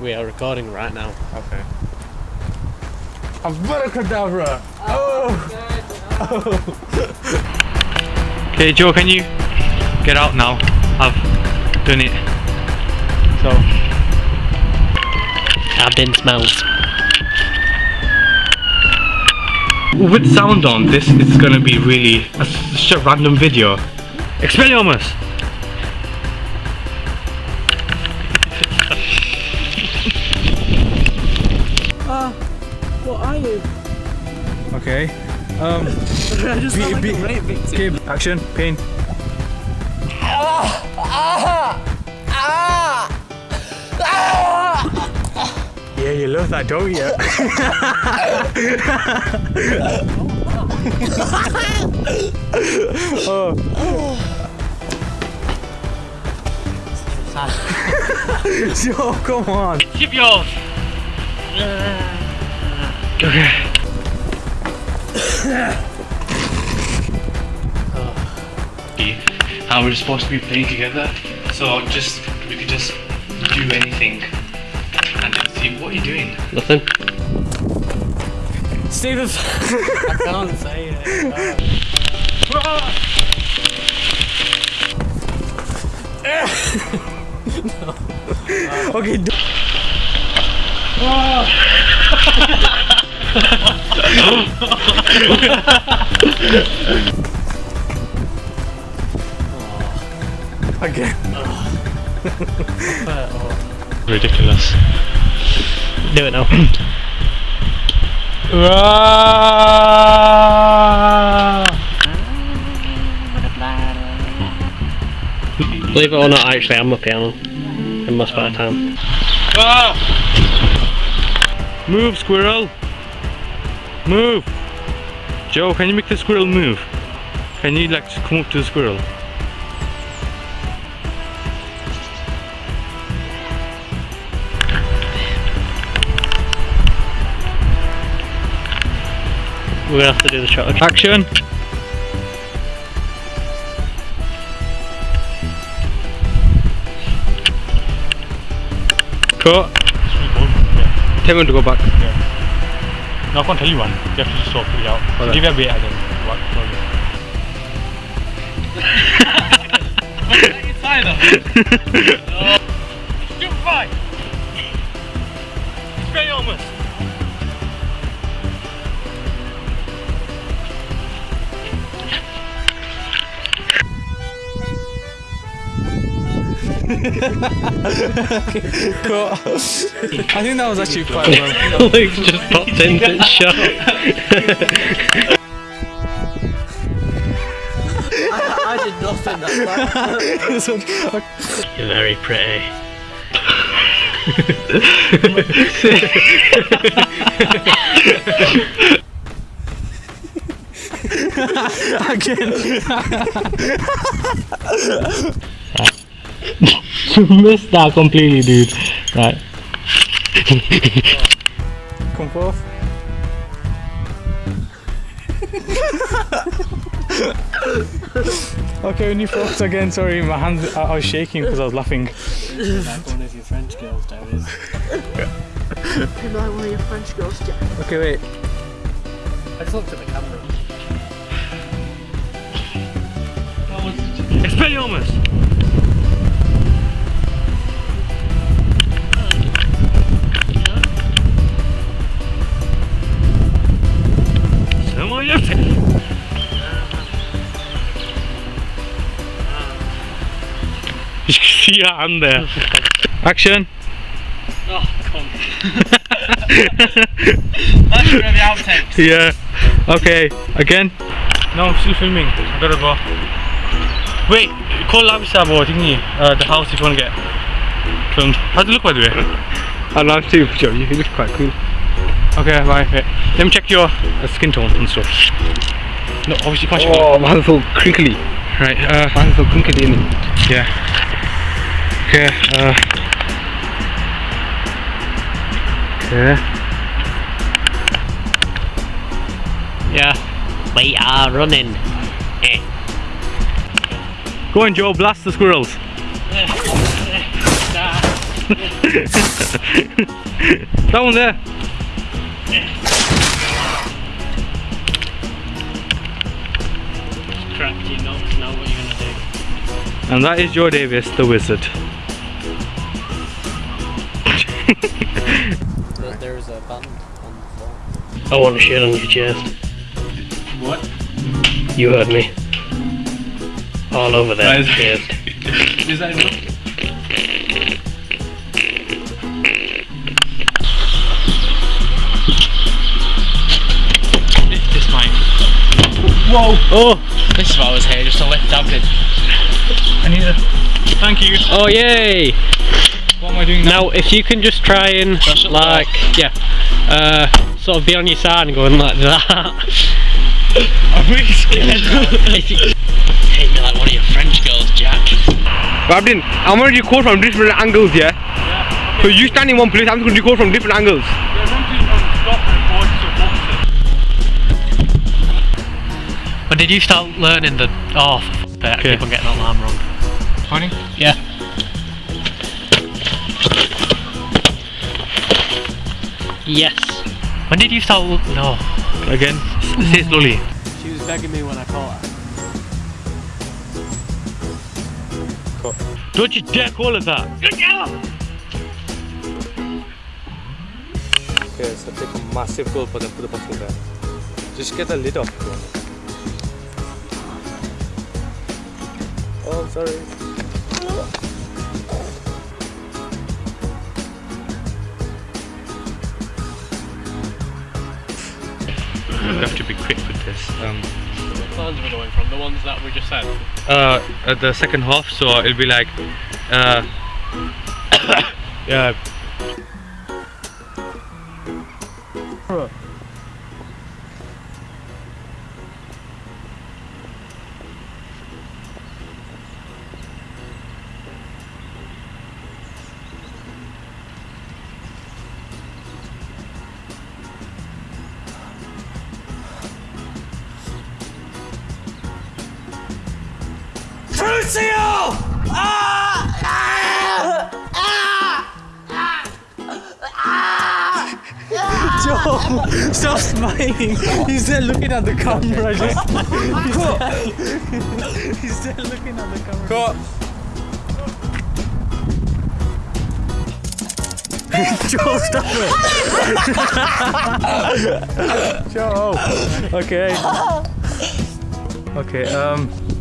We are recording right now. Okay. Abracadabra! Oh! Okay, Joe, can you get out now? I've done it. So, Abin smells. with sound on, this is gonna be really a, such a random video. Expelliarmus! Okay. Um. I just Be- be- Okay, action, pain. Yeah, you love that, don't you? Joe, come on. Keep yours. Okay. How we're supposed to be playing together, so just we could just do anything and just see what are you doing. Nothing. Steve, I can't say it. okay. do- Again. Ridiculous. Do it now. Believe it or not, actually, I'm a piano. In my spare time. Move, squirrel! Move! Joe, can you make the squirrel move? Can you like just come up to the squirrel? We're gonna have to do the shot. Action! Cut! Tell me to go back. No, I can't tell you one. You have to just sort it out. Alright. Give it a bit and then what? Stupefy! Expelliarmus! I think that was actually quite well. Luke's just popped into the shot. I did nothing that time. You're very pretty. Again. You missed that completely, dude. Right. Come forth. okay, when you focus again, sorry, my hands, I, I was shaking because I was laughing. Like one of your French girls, Darius. Am I one of your French girls, Jack? Okay, wait. I just looked at the camera. Expelliarmus! You can see your hand there. Action! Oh, come. That's for the outtakes. Yeah. Okay, again. No, I'm still filming. I gotta go. Wait, call Labisab or thingy, uh, the house if you wanna get filmed. How's it look by the way? I love too, Joe. You look quite cool. Okay, bye. Wait. Let me check your uh, skin tone and stuff. No, obviously you can't check Oh, mine's so crinkly. Right, uh, Mine's so crinkly in it. yeah. Okay, uh. Okay. Yeah. We are running. Eh. Go on, Joe, blast the squirrels. That one there. Cracked your nuts, now what are you gonna do? And that is Joe Davis, the wizard. There, there is a band on the floor. I want to shit on your chest. What? You heard me. All over that chest. Is that enough? This might. Oh! This is what I was here, just to lift David. I need a. Thank you. Oh, yay! What am I doing now? Now, if you can just try and, Push it like, yeah, uh, sort of be on your side and going like that. I'm really scared. Hit me like one of your French girls, Jack. Abdin, I'm gonna record from different angles, yeah? So you stand in one place, I'm just gonna record from different angles. When did you start learning the. Oh, f- I keep on getting that alarm wrong. Honey? Yeah. Yes. When did you start. l- No. Again, say slowly. She was begging me when I caught her. Don't you dare call it that. Okay, so take a massive gulp and then put the bottle there. Just get the lid off. if you. Oh, sorry. You have to be quick with this. Um, Plans we're going from, the ones that we just said. uh, at the second half, so it'll be like, uh, yeah. Joe, stop smiling. He's there looking at the camera. Just, he's, there, he's there looking at the camera. Joe, stop it. Joe. Okay. Okay. Um.